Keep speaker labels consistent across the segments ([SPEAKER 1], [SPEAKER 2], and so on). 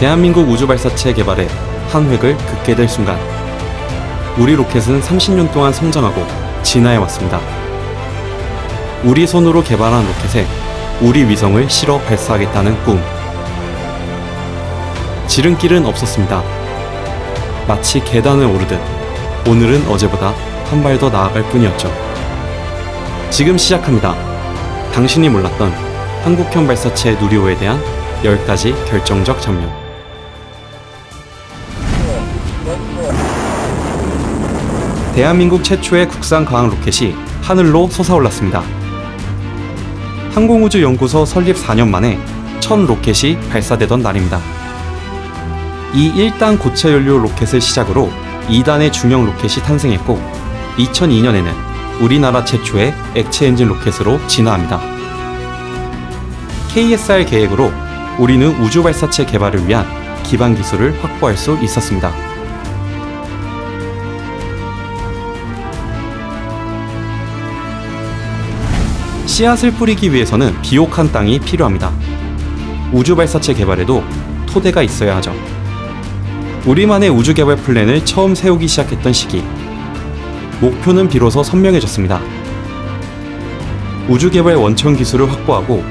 [SPEAKER 1] 대한민국 우주발사체 개발에 한 획을 긋게 될 순간 우리 로켓은 30년 동안 성장하고 진화해 왔습니다. 우리 손으로 개발한 로켓에 우리 위성을 실어 발사하겠다는 꿈. 지름길은 없었습니다. 마치 계단을 오르듯 오늘은 어제보다 한 발 더 나아갈 뿐이었죠. 지금 시작합니다. 당신이 몰랐던 한국형 발사체 누리호에 대한 10가지 결정적 장면. 대한민국 최초의 국산 과학 로켓이 하늘로 솟아올랐습니다. 항공우주연구소 설립 4년 만에 첫 로켓이 발사되던 날입니다. 이 1단 고체 연료 로켓을 시작으로 2단의 중형 로켓이 탄생했고 2002년에는 우리나라 최초의 액체 엔진 로켓으로 진화합니다. KSR 계획으로 우리는 우주 발사체 개발을 위한 기반 기술을 확보할 수 있었습니다. 씨앗을 뿌리기 위해서는 비옥한 땅이 필요합니다. 우주 발사체 개발에도 토대가 있어야 하죠. 우리만의 우주 개발 플랜을 처음 세우기 시작했던 시기. 목표는 비로소 선명해졌습니다. 우주 개발 원천 기술을 확보하고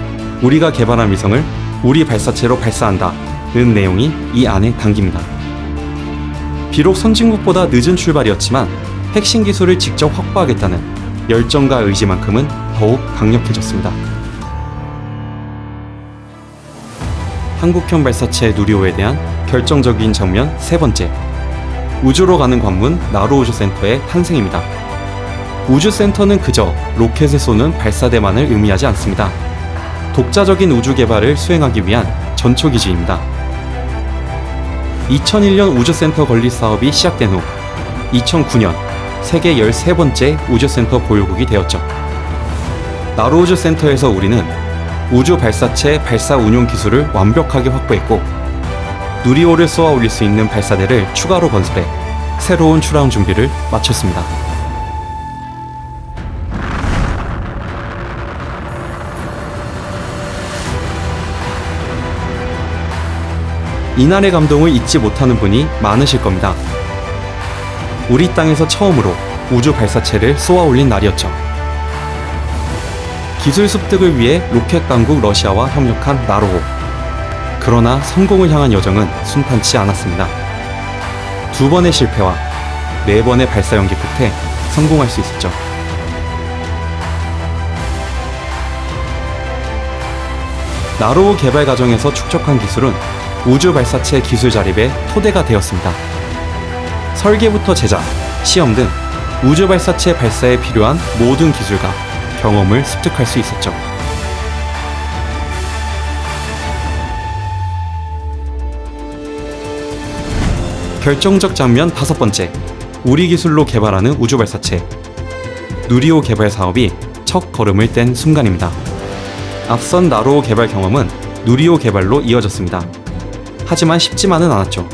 [SPEAKER 1] 우리가 개발한 위성을 우리 발사체로 발사한다는 내용이 이 안에 담깁니다. 비록 선진국보다 늦은 출발이었지만 핵심 기술을 직접 확보하겠다는 열정과 의지만큼은 더욱 강력해졌습니다. 한국형 발사체 누리호에 대한 결정적인 장면 세 번째. 우주로 가는 관문 나로우주센터의 탄생입니다. 우주센터는 그저 로켓을 쏘는 발사대만을 의미하지 않습니다. 독자적인 우주 개발을 수행하기 위한 전초기지입니다. 2001년 우주센터 건립 사업이 시작된 후 2009년 세계 13번째 우주센터 보유국이 되었죠. 나로우주 센터에서 우리는 우주 발사체 발사 운용 기술을 완벽하게 확보했고 누리호를 쏘아 올릴 수 있는 발사대를 추가로 건설해 새로운 출항 준비를 마쳤습니다. 이날의 감동을 잊지 못하는 분이 많으실 겁니다. 우리 땅에서 처음으로 우주 발사체를 쏘아 올린 날이었죠. 기술 습득을 위해 로켓 강국 러시아와 협력한 나로호. 그러나 성공을 향한 여정은 순탄치 않았습니다. 두 번의 실패와 네 번의 발사 연기 끝에 성공할 수 있었죠. 나로호 개발 과정에서 축적한 기술은 우주 발사체 기술 자립의 토대가 되었습니다. 설계부터 제작, 시험 등 우주 발사체 발사에 필요한 모든 기술과 경험을 습득할 수 있었죠. 결정적 장면 다섯 번째. 우리 기술로 개발하는 우주 발사체. 누리호 개발 사업이 첫 걸음을 뗀 순간입니다. 앞선 나로호 개발 경험은 누리호 개발로 이어졌습니다. 하지만 쉽지만은 않았죠.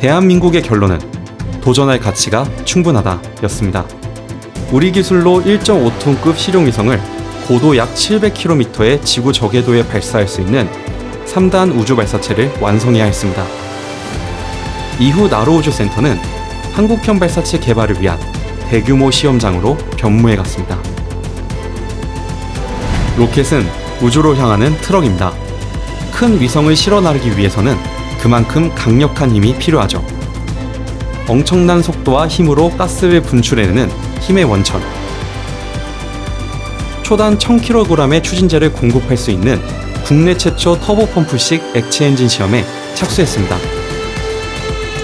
[SPEAKER 1] 대한민국의 결론은 도전할 가치가 충분하다 였습니다. 우리 기술로 1.5톤급 실용위성을 고도 약 700km의 지구 저궤도에 발사할 수 있는 3단 우주 발사체를 완성해야 했습니다. 이후 나로우주 센터는 한국형 발사체 개발을 위한 대규모 시험장으로 변모해 갔습니다. 로켓은 우주로 향하는 트럭입니다. 큰 위성을 실어 나르기 위해서는 그만큼 강력한 힘이 필요하죠. 엄청난 속도와 힘으로 가스를 분출해내는 힘의 원천. 초단 1000kg의 추진제를 공급할 수 있는 국내 최초 터보 펌프식 액체 엔진 시험에 착수했습니다.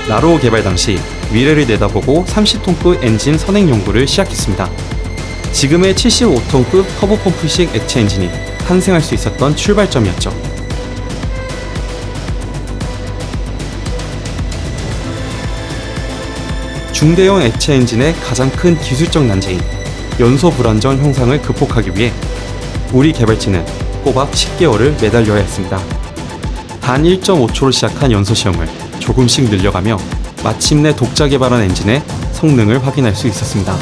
[SPEAKER 1] 나로 개발 당시 미래를 내다보고 30톤급 엔진 선행 연구를 시작했습니다. 지금의 75톤급 터보 펌프식 액체 엔진이 탄생할 수 있었던 출발점이었죠. 중대형 액체 엔진의 가장 큰 기술적 난제인 연소 불안정 형상을 극복하기 위해 우리 개발진은 꼬박 10개월을 매달려야 했습니다. 단 1.5초로 시작한 연소 시험을 조금씩 늘려가며 마침내 독자 개발한 엔진의 성능을 확인할 수 있었습니다.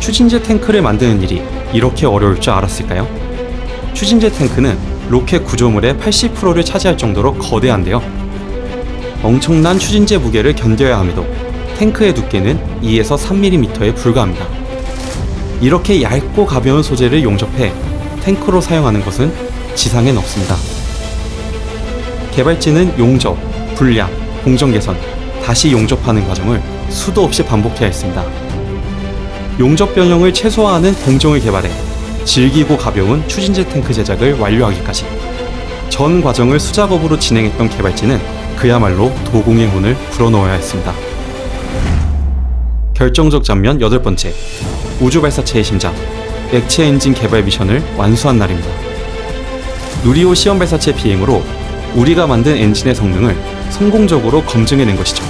[SPEAKER 1] 추진제 탱크를 만드는 일이 이렇게 어려울 줄 알았을까요? 추진제 탱크는 로켓 구조물의 80%를 차지할 정도로 거대한데요. 엄청난 추진제 무게를 견뎌야 함에도 탱크의 두께는 2에서 3mm에 불과합니다. 이렇게 얇고 가벼운 소재를 용접해 탱크로 사용하는 것은 지상엔 없습니다. 개발진은 용접, 분량, 공정 개선, 다시 용접하는 과정을 수도 없이 반복해야 했습니다. 용접 변형을 최소화하는 공정을 개발해 질기고 가벼운 추진제 탱크 제작을 완료하기까지 전 과정을 수작업으로 진행했던 개발진은 그야말로 도공의 혼을 불어넣어야 했습니다. 결정적 장면 여덟 번째 우주 발사체의 심장 액체 엔진 개발 미션을 완수한 날입니다. 누리호 시험 발사체 비행으로 우리가 만든 엔진의 성능을 성공적으로 검증해낸 것이죠.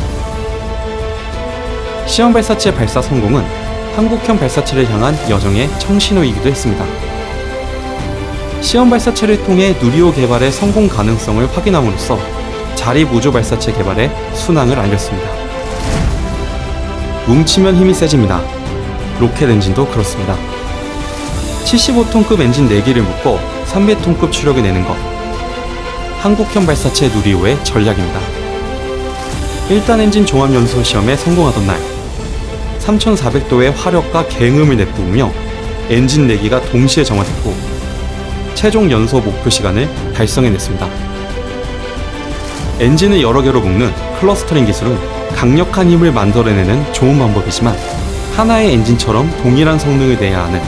[SPEAKER 1] 시험 발사체 발사 성공은 한국형 발사체를 향한 여정의 청신호이기도 했습니다. 시험 발사체를 통해 누리호 개발의 성공 가능성을 확인함으로써 자립 우주 발사체 개발의 순항을 알렸습니다. 뭉치면 힘이 세집니다. 로켓 엔진도 그렇습니다. 75톤급 엔진 4기를 묶어 300톤급 추력을 내는 것. 한국형 발사체 누리호의 전략입니다. 1단 엔진 종합 연소 시험에 성공하던 날 3400도의 화력과 굉음을 내뿜으며 엔진 4기가 동시에 점화됐고 최종 연소 목표 시간을 달성해냈습니다. 엔진을 여러 개로 묶는 clustering 기술은 강력한 힘을 만들어내는 좋은 방법이지만 하나의 엔진처럼 동일한 성능을 내야 하는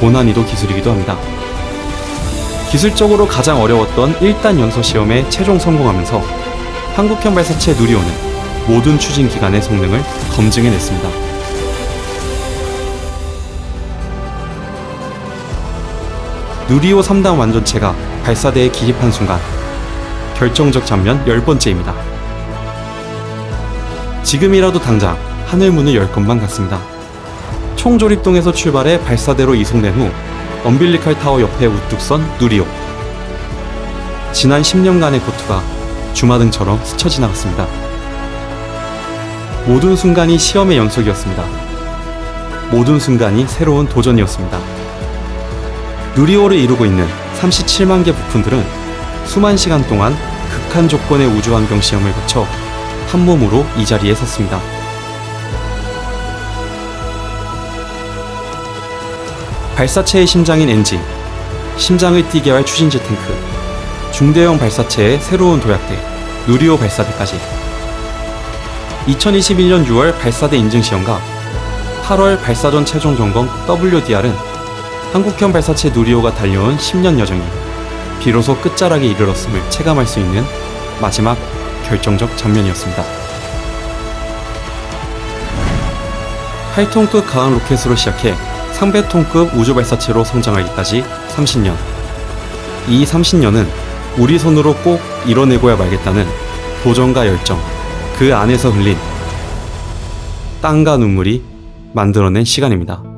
[SPEAKER 1] 고난이도 기술이기도 합니다. 기술적으로 가장 어려웠던 1단 연소 시험에 최종 성공하면서 한국형 발사체 누리호는 모든 추진 기간의 성능을 검증해냈습니다. 누리호 3단 완전체가 발사대에 기립한 순간 결정적 장면 10번째입니다. 지금이라도 당장 하늘 문을 열 것만 같습니다. 총조립동에서 출발해 발사대로 이송된 후 엄빌리칼 타워 옆에 우뚝 선 누리호. 지난 10년간의 고투가 주마등처럼 스쳐 지나갔습니다. 모든 순간이 시험의 연속이었습니다. 모든 순간이 새로운 도전이었습니다. 누리호를 이루고 있는 37만 개 부품들은 수만 시간 동안 극한 조건의 우주 환경 시험을 거쳐 한 몸으로 이 자리에 섰습니다. 발사체의 심장인 엔진, 심장을 뛰게 할 추진제 탱크, 중대형 발사체의 새로운 도약대, 누리호 발사대까지 2021년 6월 발사대 인증 시험과 8월 발사전 최종 점검 WDR은 한국형 발사체 누리호가 달려온 10년 여정이 비로소 끝자락에 이르렀음을 체감할 수 있는 마지막 결정적 장면이었습니다. 8톤급 가항 로켓으로 시작해 상배톤급 우주 발사체로 성장하기까지 30년. 이 30년은 우리 손으로 꼭 이뤄내고야 말겠다는 도전과 열정, 그 안에서 흘린 땀과 눈물이 만들어낸 시간입니다.